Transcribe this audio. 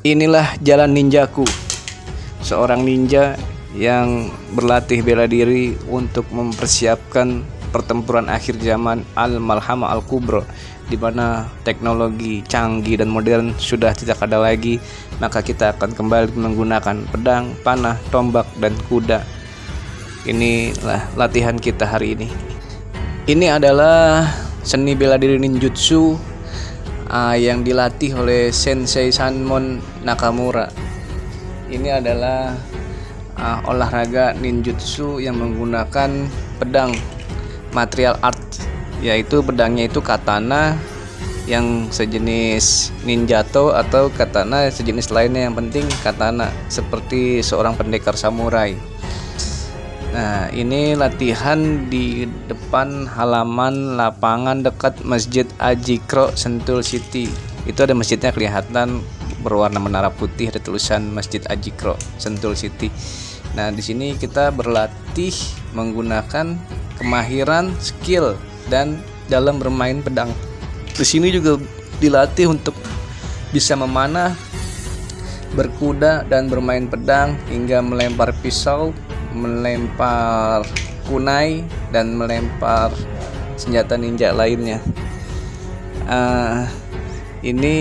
Inilah jalan ninjaku. Seorang ninja yang berlatih bela diri untuk mempersiapkan pertempuran akhir zaman Al-Malhama Al-Kubra di mana teknologi canggih dan modern sudah tidak ada lagi, maka kita akan kembali menggunakan pedang, panah, tombak, dan kuda. Inilah latihan kita hari ini. Ini adalah seni bela diri ninjutsu uh, yang dilatih oleh Sensei Sanmon Nakamura. Ini adalah uh, olahraga ninjutsu yang menggunakan pedang material art yaitu pedangnya itu katana yang sejenis ninjato atau katana sejenis lainnya yang penting katana seperti seorang pendekar samurai Nah ini latihan di depan halaman lapangan dekat Masjid Ajikro Sentul City. Itu ada masjidnya kelihatan berwarna menara putih ada tulisan Masjid Ajikro Sentul City. Nah di sini kita berlatih menggunakan kemahiran skill dan dalam bermain pedang. Di sini juga dilatih untuk bisa memanah berkuda dan bermain pedang hingga melempar pisau melempar kunai dan melempar senjata ninja lainnya. Uh, ini